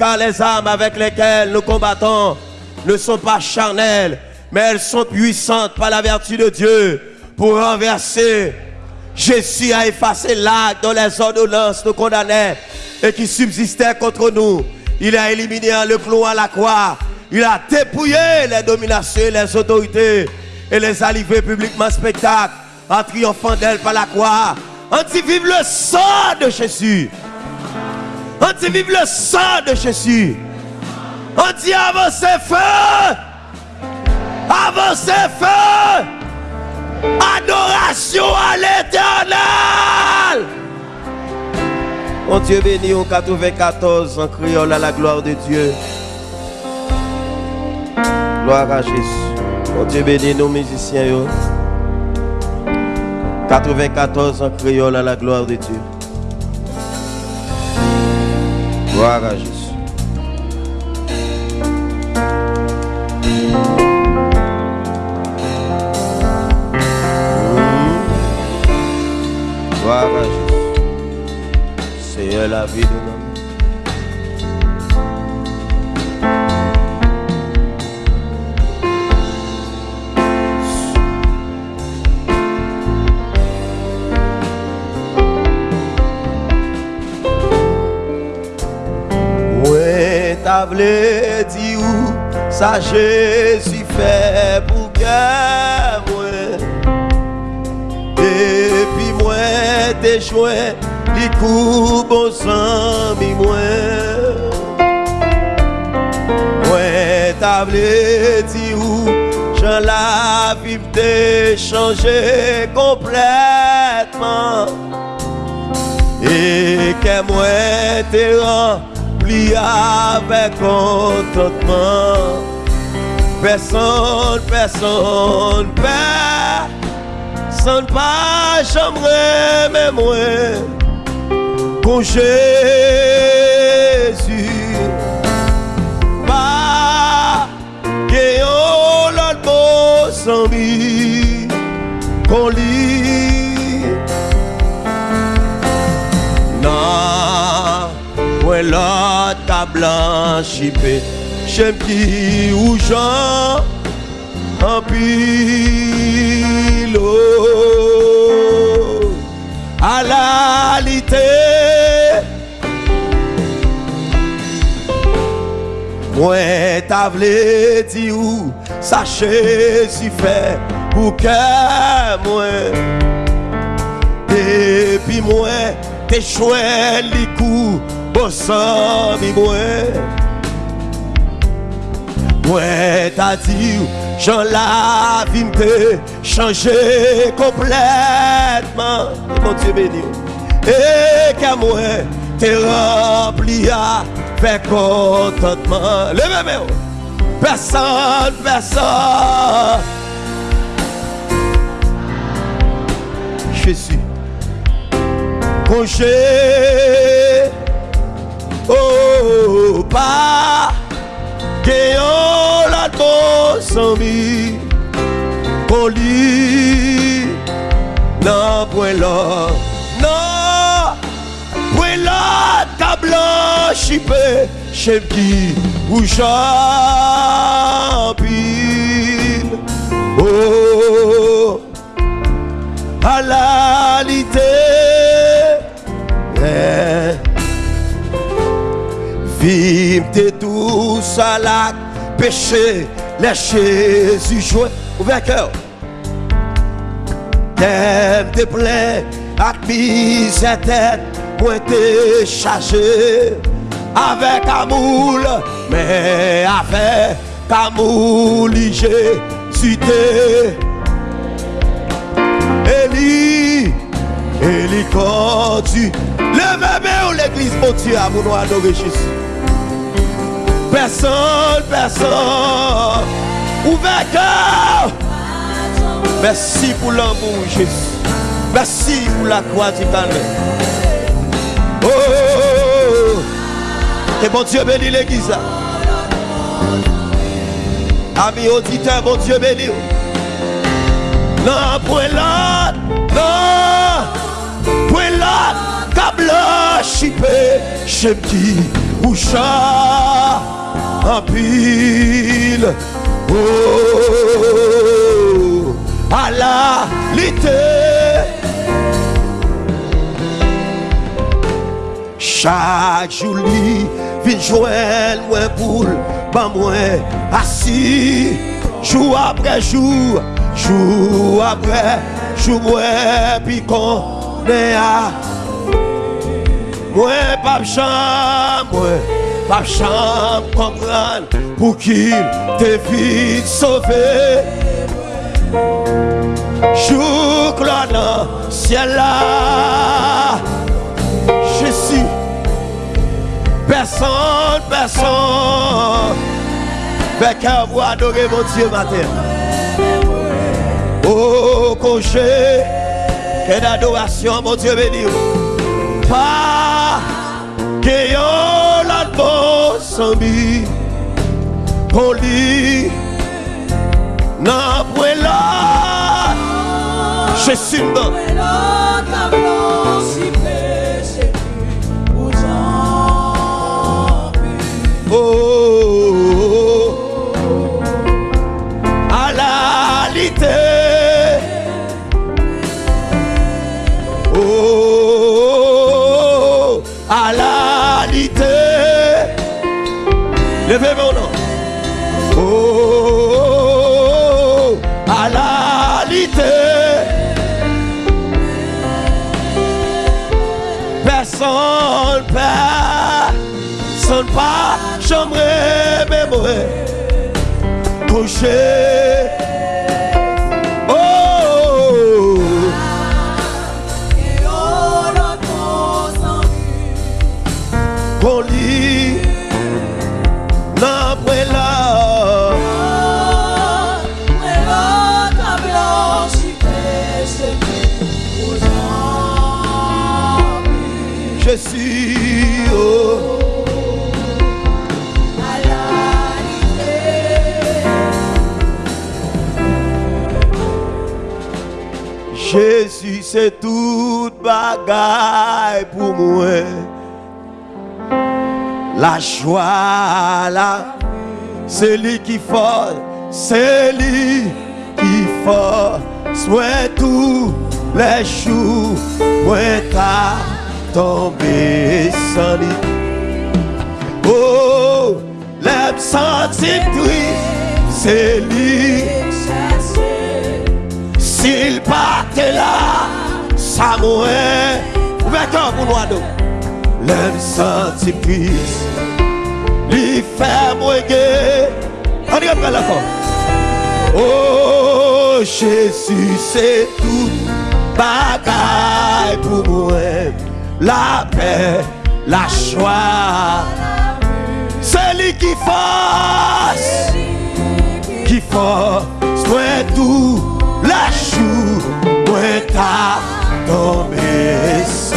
car les armes avec lesquelles nous combattons ne sont pas charnelles, mais elles sont puissantes par la vertu de Dieu pour renverser. Jésus a effacé l'acte dont les ordonnances nous condamnaient et qui subsistait contre nous. Il a éliminé le clou à la croix. Il a dépouillé les dominations les autorités et les a livrés publiquement spectacle en triomphant d'elle par la croix. On dit vive le sang de Jésus. On dit vive le sang de Jésus. On dit avancez feu. Avancez feu. Adoration à l'éternel. Mon Dieu béni au 94 en créole à la gloire de Dieu. Gloire à Jésus. Mon Dieu béni nos musiciens. 94 en créole à la gloire de Dieu. Gloire à Jésus. Gloire à Jésus. C'est la vie de l'homme. Voulu dire où ça Jésus fait pour que moi. Depuis moi, t'es joué, les coups bon amis moi. Ouais, t'as voulu dire où Jean la vie t'ai changé complètement. Et que moi t'es rempli avec contentement. Personne, personne, personne pas j'aimerais mais moi pour Jésus. L'autre ta blanchi j'aime qui ou Jean en pile oh, à la lité. Moi t'as voulu dire où sachez si fait pour que moi. Depuis moi t'es chouette les coups bon sang mi Ouais, t'as dit, Jean la vie me changé complètement. Mon Dieu béni. Et qu'à moi, t'es rempli avec contentement. Levez-moi. Personne, personne. Jésus. Congé. Oh, pas. Gayon la to sans Poli Non point là Non Point là ta blanchipé Chez qui ou champine Oh À Tous à la péché, les Jésus joué. Ouvert cœur. T'aimes tes plein, à misère tête, moi t'es chargé. Avec amour, mais avec amour, tu t'es. Élie, Élie, quand tu l'église, mon Dieu, à vous nous adorer Jésus. Personne, personne. Ouvert. Merci pour l'amour, Jésus. Merci pour la croix du calme. Oh, oh, oh, oh. Et bon Dieu bénit l'église. Amis auditeurs, bon Dieu bénit. Non, point là. Non. Point là. Câble qui ou chat. en pile. Oh, à la lité. Chaque jour, li vin moi pour pas moi assis jour après jour, jour après jour, moi puis qu'on moi pas chambre, moi pas chambre comprendre pour qu'il te vite sauvé. Jour dans ciel là, je suis personne, personne. Fait qu'à vous adorer mon Dieu matin. Oh, congé, quelle adoration, mon Dieu béni. Que yon la bon sambi, qu'on lit, n'a point là, je suis dans. Personne pas, j'aimerais mémoire. Coucher. Jésus, c'est toute bagaille pour moi. La joie là, c'est lui qui fait, c'est lui qui fait. Soit tous les jours, moi t'as tombé sans lui. Oh, triste, c'est lui. Partait là, ça. Ouvrez cœur pour triste, lui fait mourir. On y reprend la fois. Oh, Jésus, c'est tout bagaille pour moi. La paix, la joie. C'est lui qui fasse, qui fasse, soit tout la jour, tombé sans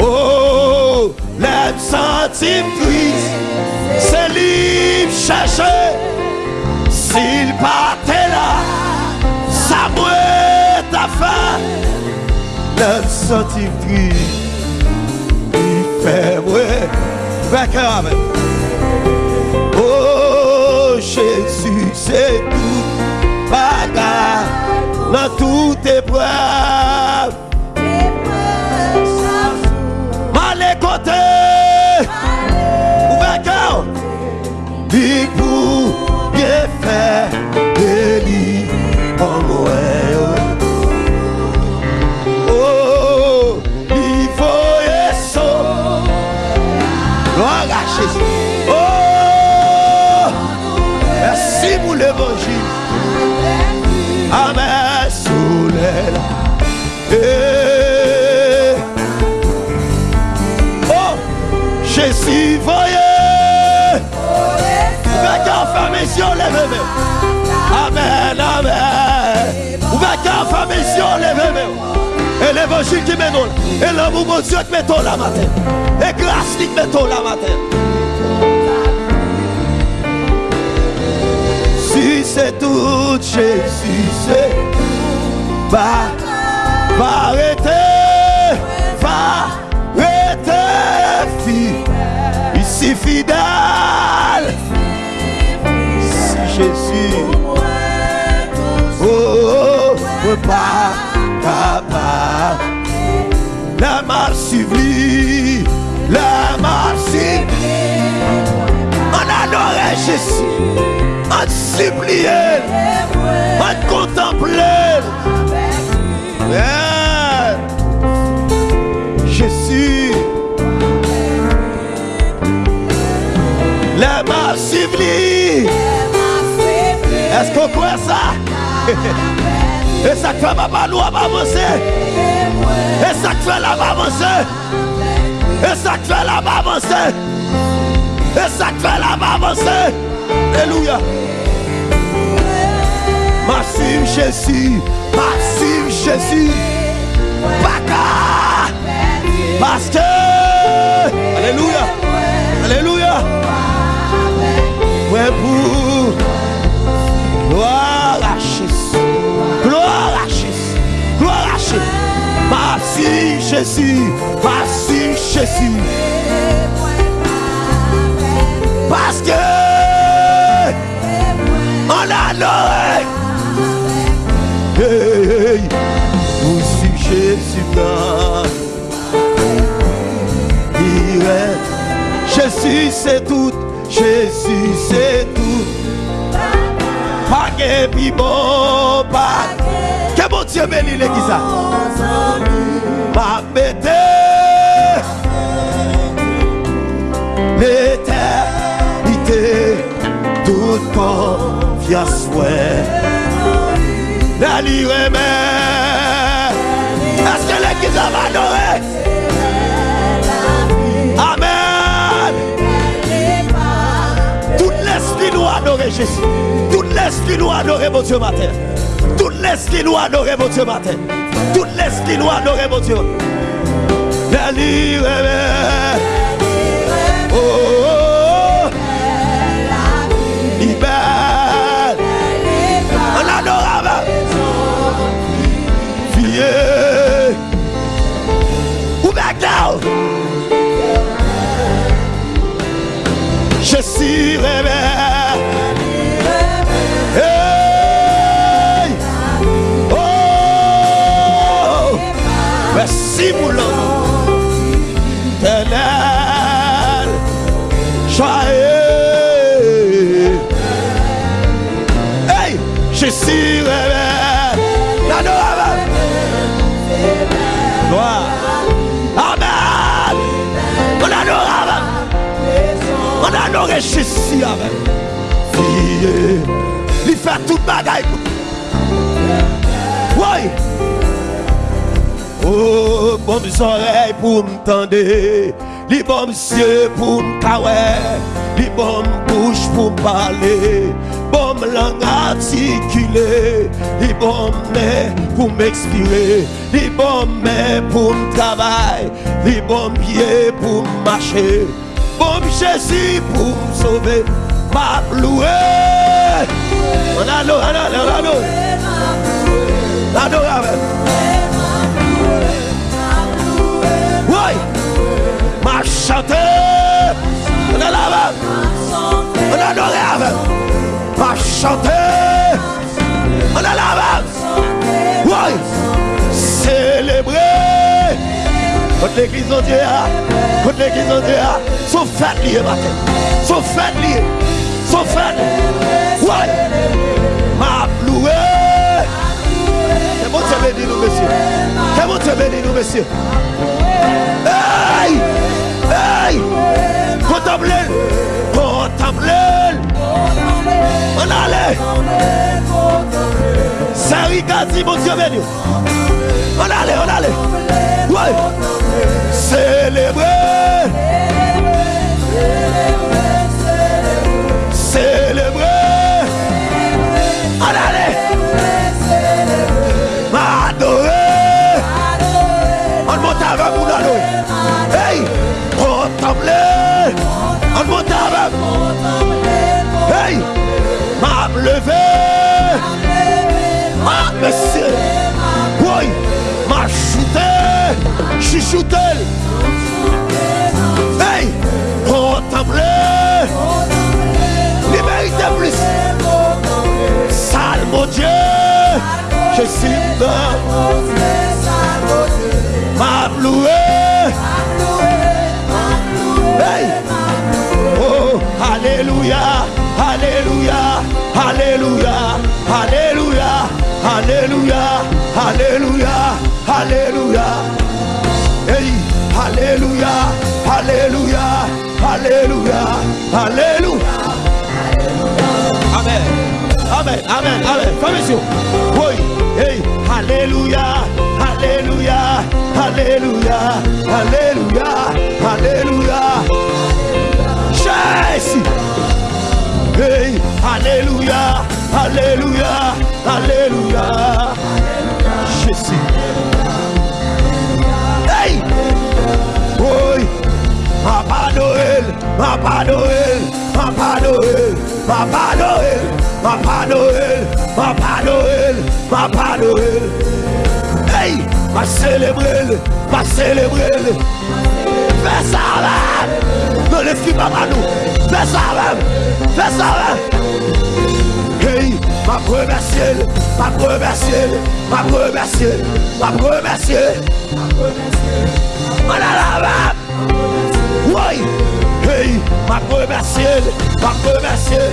Oh, l'aime sentir triste, c'est lui chercher. S'il partait là, ça mourait ta faim. L'aime sentir triste, il fait mourir. Vainqueur avec. Oh, Jésus, c'est dans toute épreuve. Main. Et l'évangile qui mène nous. Et l'amour de Dieu qui met la matin. Et grâce qui met la matin. Si c'est tout Jésus, c'est va arrêter, La m'a suivi, la m'a suivi. On adorait Jésus, on suppliait, on contemplait. Yeah. Jésus, la m'a suivi. Est-ce qu'on croit ça? Et ça fait ma nous à avancer. Et ça fait la avancer. Et ça fait la avancer. Et ça fait la avancer. Alléluia. Massive Jésus. Massive Jésus. Baka. Parce que. Alléluia. Alléluia. Ouais Jésus. Merci Jésus. Parce que on a l'oreille. Hey, hey. Nous sommes Jésus. Jésus c'est tout. Jésus c'est tout. Pas que bon, pas que bon Dieu bénit l'église. Ma mettez l'éternité, toute confiance, ouais. La lire Est-ce que l'église va adorer? Amen. Tout l'esprit nous adorer Jésus. Tout l'esprit nous adorer mon Dieu matin. Tout l'esprit nous adorer mon Dieu matin. Tout l'esprit nous adorer, mon Dieu. La lire Oh, Oh, oh. Bon oreilles pour m'tendre. Les bons yeux pour m'caouer. Les bonnes bouches pour parler. Bon langue articulée. Les bons mains pour m'expirer. Les bons mains pour m'travailler. Les bons pieds pour marcher. Bon Jésus pour me sauver. Ma louer. On on adore, on adore. On adore. Oui. Chanter. On adore. On adore avec. Chanter. On adore. Oui. Célébrer. Contre l'église de Dieu. Contre l'église de Dieu. Sont fêtes liées matin. Sont fêtes liées. Sont fêtes. Oui. Ma louer. Que bon Dieu bénisse nous, messieurs? Que bon Dieu bénisse nous, messieurs? Hey! Ay, konta blel, konta blel An ale Sari gazi moun diyo men yo An ale, an ale Woy, celebre Chuchoté! Hey! Contempler! Liberté plus! Salme au Dieu! Je suis de m'a loué. Hey. Oh, Alléluia, Alléluia, Alléluia, Alléluia, Alléluia, Alléluia, Alléluia. Hey, Alléluia, Alléluia, Alléluia, Alléluia. Amen, Amen, Amen, Amen. Permission. Oui, hey, Alléluia, Alléluia, Alléluia, Alléluia, Alléluia. Jésus. Hey, Alléluia, Alléluia, Alléluia. Jésus. Noël, Papa Noël, Papa Noël, Papa Noël, Papa Noël, Papa Noël, Papa Noël. Hey, ma célébrer, ma célébrer. Fais ça même, ne laisse pas à nous. Fais ça même, fais ça même. Hey, ma première ciel, ma première ciel, ma première ciel, ma première ciel. Ma première ciel. Ma la la. Oui. Hey, ma première ciel, ma première ciel.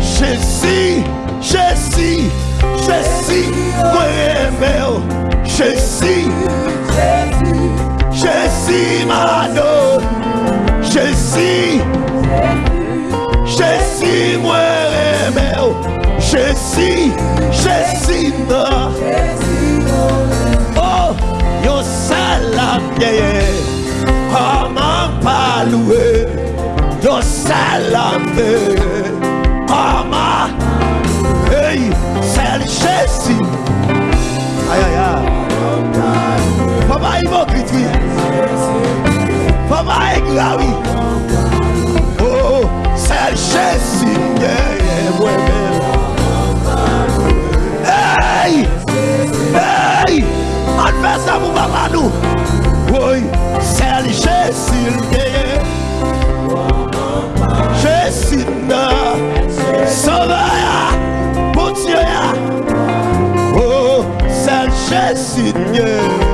Jésus, Jésus, Jésus, moi aimé, Jésus, Jésus, Jésus, Jésus, moi Jésus, Jésus. Oh, yo yeye, comment pas louer, yo yeye, comment, hey, c'est Jésus. Aïe aïe aïe. Papa hypocrite, oui. Papa aigre, oui. Oh, c'est Jésus, yeah, yeah, moi-même. Seigneur.